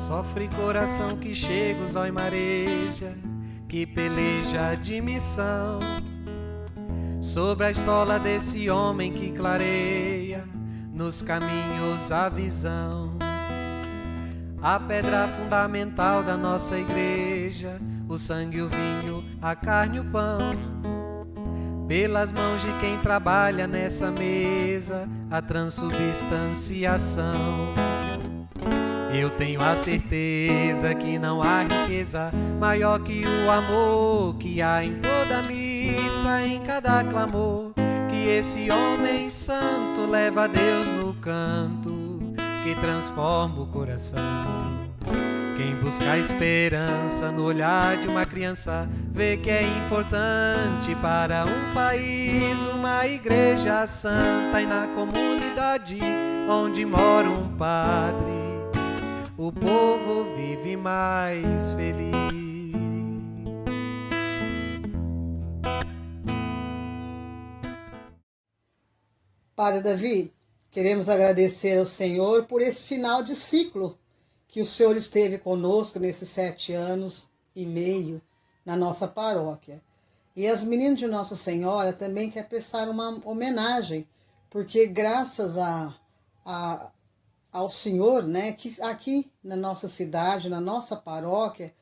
Sofre coração que chega, os e mareja, que peleja de missão. Sobre a estola desse homem que clareia nos caminhos a visão. A pedra fundamental da nossa igreja, o sangue, o vinho, a carne o pão. Pelas mãos de quem trabalha nessa mesa, a transubstanciação. Eu tenho a certeza que não há riqueza maior que o amor que há em toda missa, em cada clamor. Que esse homem santo leva a Deus no canto que transforma o coração. Quem busca a esperança no olhar de uma criança vê que é importante para um país uma igreja santa e na comunidade onde mora um padre o povo vive mais feliz. Padre Davi, queremos agradecer ao Senhor por esse final de ciclo que o Senhor esteve conosco nesses sete anos e meio na nossa paróquia. E as meninas de Nossa Senhora também quer prestar uma homenagem, porque graças a, a ao Senhor, né, que aqui na nossa cidade, na nossa paróquia,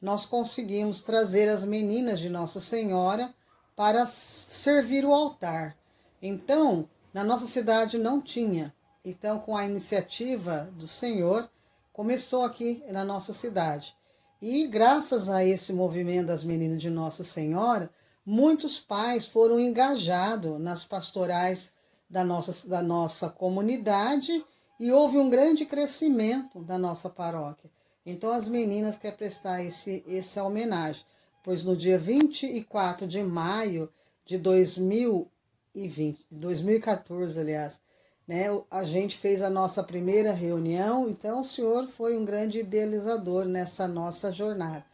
nós conseguimos trazer as meninas de Nossa Senhora para servir o altar. Então, na nossa cidade não tinha. Então, com a iniciativa do Senhor, começou aqui na nossa cidade. E graças a esse movimento das meninas de Nossa Senhora, muitos pais foram engajados nas pastorais da nossa, da nossa comunidade e houve um grande crescimento da nossa paróquia. Então as meninas querem prestar esse, essa homenagem, pois no dia 24 de maio de 2020, 2014, aliás, né, a gente fez a nossa primeira reunião, então o senhor foi um grande idealizador nessa nossa jornada.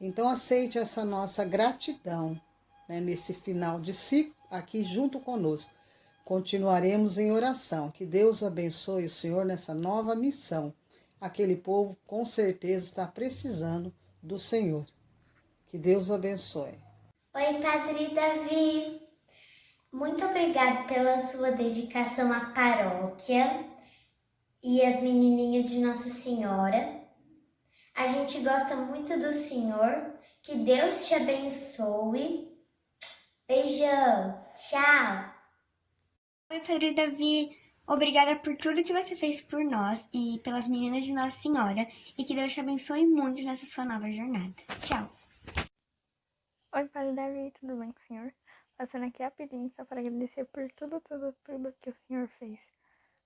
Então aceite essa nossa gratidão né, nesse final de ciclo aqui junto conosco. Continuaremos em oração. Que Deus abençoe o Senhor nessa nova missão. Aquele povo com certeza está precisando do Senhor. Que Deus abençoe. Oi, Padre Davi. Muito obrigado pela sua dedicação à paróquia e às menininhas de Nossa Senhora. A gente gosta muito do Senhor. Que Deus te abençoe. Beijão. Tchau. Oi, Padre Davi. Obrigada por tudo que você fez por nós e pelas meninas de Nossa Senhora e que Deus te abençoe muito nessa sua nova jornada. Tchau. Oi, Padre Davi, tudo bem com o senhor? Passando aqui rapidinho só para agradecer por tudo, tudo, tudo que o senhor fez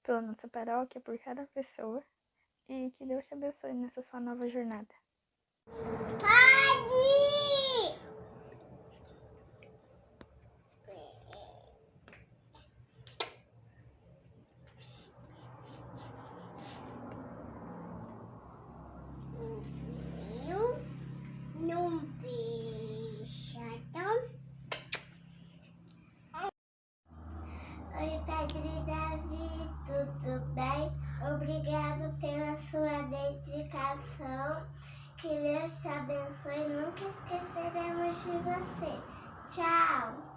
pela nossa paróquia, por cada pessoa e que Deus te abençoe nessa sua nova jornada. Dedicação. Que Deus te abençoe. Nunca esqueceremos de você. Tchau!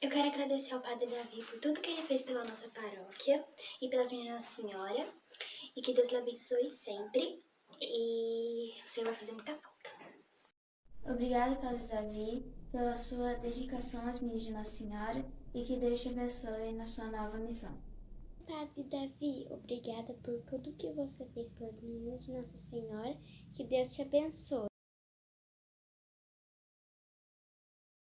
Eu quero agradecer ao Padre Davi por tudo que ele fez pela nossa paróquia e pelas meninas Senhora. E que Deus lhe abençoe sempre. E o Senhor vai fazer muita falta. Obrigada, Padre Davi, pela sua dedicação às meninas de Nossa Senhora e que Deus te abençoe na sua nova missão. Padre Davi, obrigada por tudo que você fez pelas meninas de Nossa Senhora. Que Deus te abençoe.